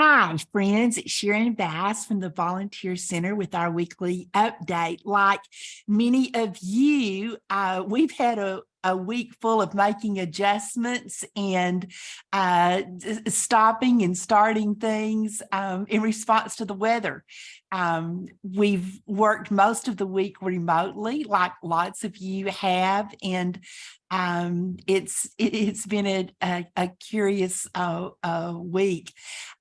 Hi, friends. It's Sharon Bass from the Volunteer Center with our weekly update. Like many of you, uh, we've had a, a week full of making adjustments and uh, stopping and starting things um, in response to the weather. Um, we've worked most of the week remotely, like lots of you have, and um, it's it, has been a, a, a curious uh, uh, week,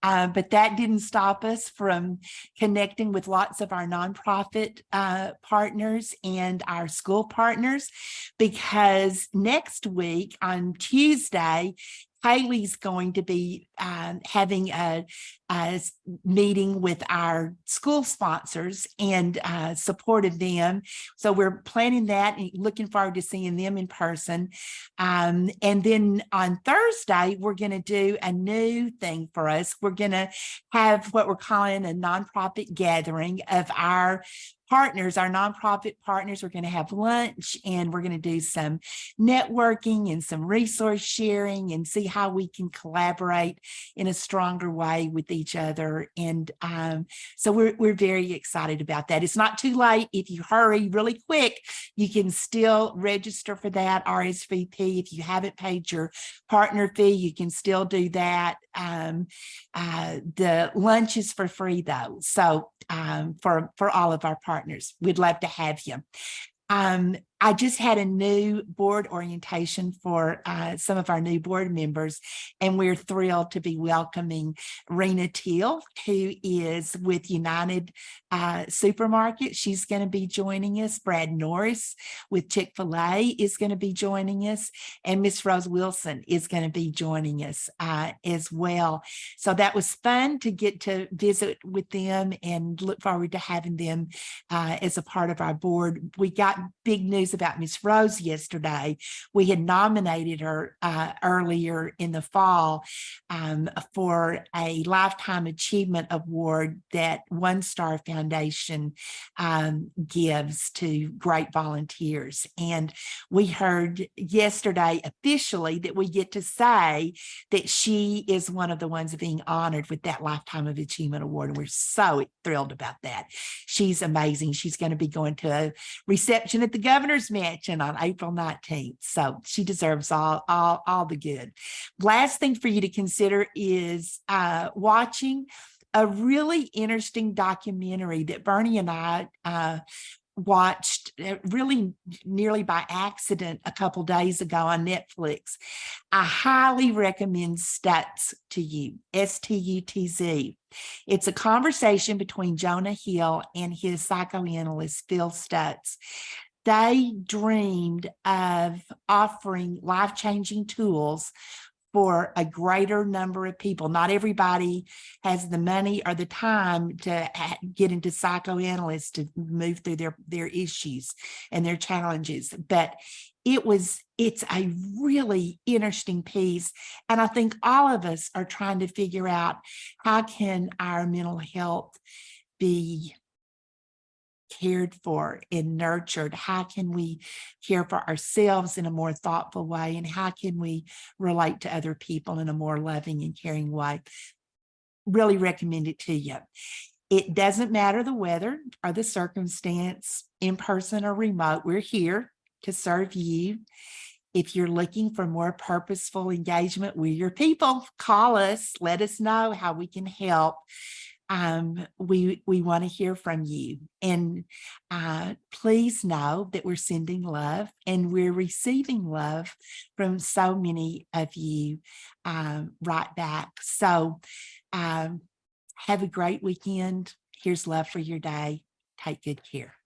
uh, but that didn't stop us from connecting with lots of our nonprofit uh, partners and our school partners, because next week on Tuesday Haley's going to be um, having a, a, meeting with our school sponsors and uh, supported them. So we're planning that and looking forward to seeing them in person. Um, and then on Thursday, we're going to do a new thing for us. We're going to have what we're calling a nonprofit gathering of our partners, our nonprofit partners, we're going to have lunch and we're going to do some networking and some resource sharing and see how we can collaborate in a stronger way with each other. And um, so we're, we're very excited about that. It's not too late. If you hurry really quick, you can still register for that RSVP. If you haven't paid your partner fee, you can still do that. Um, uh, the lunch is for free though. So um, for, for all of our partners, we'd love to have you. Um, I just had a new board orientation for uh, some of our new board members, and we're thrilled to be welcoming Rena Teal, who is with United uh, Supermarket. She's going to be joining us. Brad Norris with Chick-fil-A is going to be joining us, and Miss Rose Wilson is going to be joining us uh, as well. So that was fun to get to visit with them and look forward to having them uh, as a part of our board. We got big news news about Miss Rose yesterday. We had nominated her uh, earlier in the fall um, for a Lifetime Achievement Award that OneStar Foundation um, gives to great volunteers. And we heard yesterday officially that we get to say that she is one of the ones being honored with that Lifetime of Achievement Award. And we're so thrilled about that. She's amazing. She's going to be going to a reception at the governor's governor's mansion on April 19th. So she deserves all, all, all the good. Last thing for you to consider is uh, watching a really interesting documentary that Bernie and I uh, watched uh, really nearly by accident a couple days ago on Netflix. I highly recommend Stutz to you, S-T-U-T-Z. It's a conversation between Jonah Hill and his psychoanalyst, Phil Stutz they dreamed of offering life-changing tools for a greater number of people. Not everybody has the money or the time to get into psychoanalysts to move through their, their issues and their challenges. But it was, it's a really interesting piece. And I think all of us are trying to figure out how can our mental health be cared for and nurtured? How can we care for ourselves in a more thoughtful way? And how can we relate to other people in a more loving and caring way? Really recommend it to you. It doesn't matter the weather or the circumstance, in person or remote, we're here to serve you. If you're looking for more purposeful engagement with your people, call us, let us know how we can help um, we, we want to hear from you. And uh, please know that we're sending love and we're receiving love from so many of you um, right back. So um, have a great weekend. Here's love for your day. Take good care.